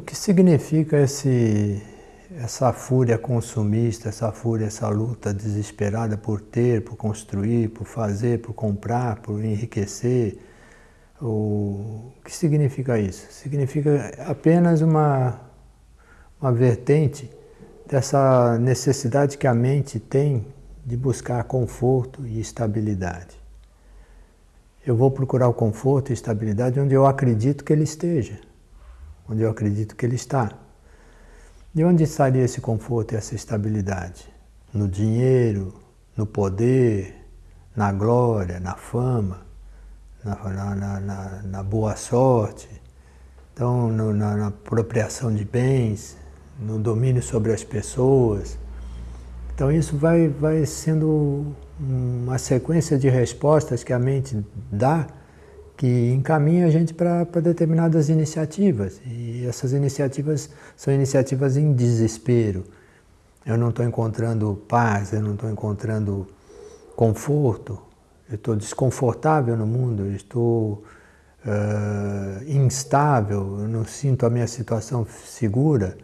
O que significa esse, essa fúria consumista, essa fúria, essa luta desesperada por ter, por construir, por fazer, por comprar, por enriquecer? O que significa isso? Significa apenas uma, uma vertente dessa necessidade que a mente tem de buscar conforto e estabilidade. Eu vou procurar o conforto e estabilidade onde eu acredito que ele esteja, onde eu acredito que ele está. De onde estaria esse conforto e essa estabilidade? No dinheiro, no poder, na glória, na fama, na, na, na, na boa sorte, então no, na apropriação de bens, no domínio sobre as pessoas. Então isso vai, vai sendo uma sequência de respostas que a mente dá que encaminha a gente para determinadas iniciativas. E essas iniciativas são iniciativas em desespero. Eu não estou encontrando paz, eu não estou encontrando conforto, eu estou desconfortável no mundo, eu estou uh, instável, eu não sinto a minha situação segura.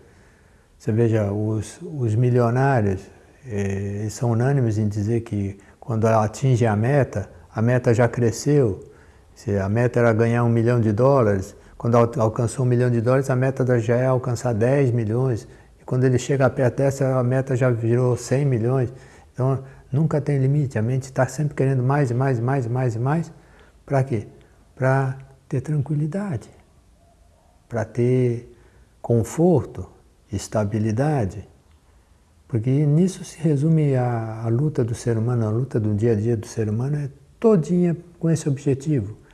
Você veja, os, os milionários eh, são unânimes em dizer que quando atingem a meta, a meta já cresceu. Se a meta era ganhar um milhão de dólares, quando alcançou um milhão de dólares, a meta já é alcançar 10 milhões. E quando ele chega perto dessa, a meta já virou 100 milhões. Então, nunca tem limite. A mente está sempre querendo mais e mais e mais e mais e mais. Para quê? Para ter tranquilidade, para ter conforto, estabilidade. Porque nisso se resume a, a, luta do ser humano, a luta do dia a dia do ser humano é todinha com esse objetivo.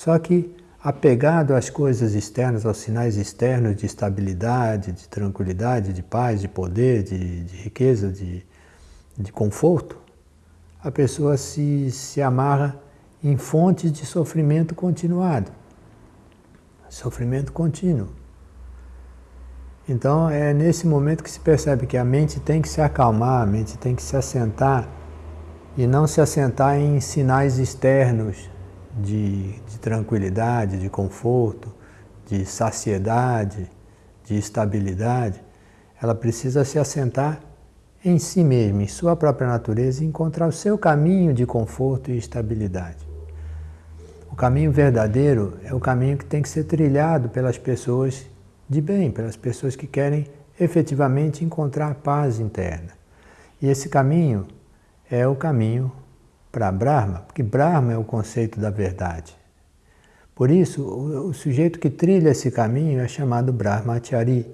Só que apegado às coisas externas, aos sinais externos de estabilidade, de tranquilidade, de paz, de poder, de, de riqueza, de, de conforto, a pessoa se, se amarra em fontes de sofrimento continuado. Sofrimento contínuo. Então é nesse momento que se percebe que a mente tem que se acalmar, a mente tem que se assentar e não se assentar em sinais externos de, de tranquilidade, de conforto, de saciedade, de estabilidade. Ela precisa se assentar em si mesma, em sua própria natureza e encontrar o seu caminho de conforto e estabilidade. O caminho verdadeiro é o caminho que tem que ser trilhado pelas pessoas de bem, pelas pessoas que querem efetivamente encontrar paz interna. E esse caminho é o caminho para Brahma, porque Brahma é o conceito da verdade. Por isso, o, o sujeito que trilha esse caminho é chamado Brahmachari.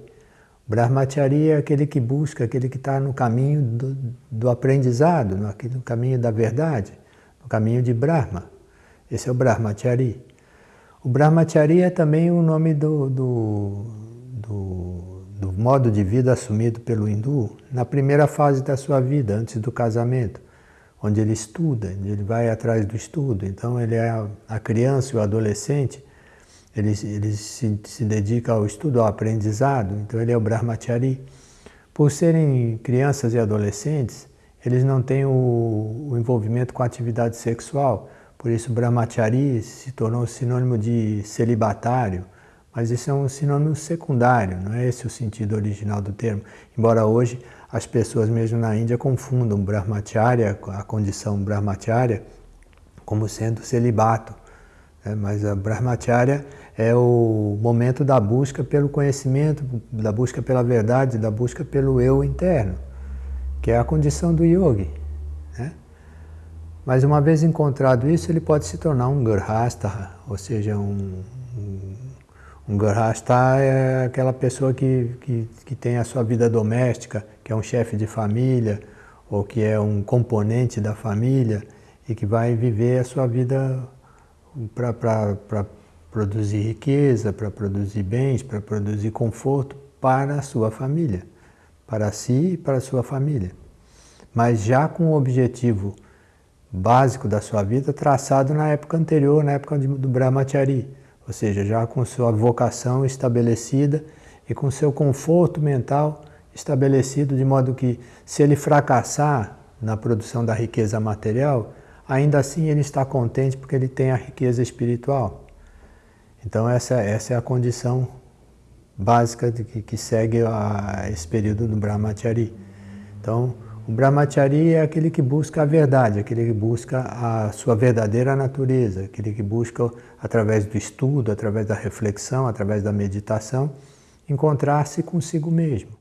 Brahmachari é aquele que busca, aquele que está no caminho do, do aprendizado, no, no, caminho da verdade, no caminho de Brahma. Esse é o Brahmachari. O Brahmachari é também o nome do, do, do, do modo de vida assumido pelo hindu na primeira fase da sua vida, antes do casamento, onde ele estuda, onde ele vai atrás do estudo. Então ele é a criança e o adolescente, ele, ele se, se dedica ao estudo, ao aprendizado, então ele é o brahmachari. Por serem crianças e adolescentes, eles não têm o, o envolvimento com a atividade sexual, por isso brahmachari se tornou sinônimo de celibatário, mas isso é um sinônimo secundário, não é esse o sentido original do termo. Embora hoje as pessoas mesmo na Índia confundam brahmacharya, a condição brahmacharya, como sendo celibato. Né? Mas a brahmacharya é o momento da busca pelo conhecimento, da busca pela verdade, da busca pelo eu interno, que é a condição do yogi. Né? Mas uma vez encontrado isso, ele pode se tornar um garhastha, ou seja, um, um um garrasta é aquela pessoa que, que, que tem a sua vida doméstica, que é um chefe de família, ou que é um componente da família, e que vai viver a sua vida para produzir riqueza, para produzir bens, para produzir conforto para a sua família, para si e para a sua família. Mas já com o objetivo básico da sua vida traçado na época anterior, na época do Brahmachari ou seja, já com sua vocação estabelecida e com seu conforto mental estabelecido, de modo que, se ele fracassar na produção da riqueza material, ainda assim ele está contente porque ele tem a riqueza espiritual. Então, essa, essa é a condição básica de que, que segue a, esse período do Brahmachari. Então, o Brahmachari é aquele que busca a verdade, aquele que busca a sua verdadeira natureza, aquele que busca, através do estudo, através da reflexão, através da meditação, encontrar-se consigo mesmo.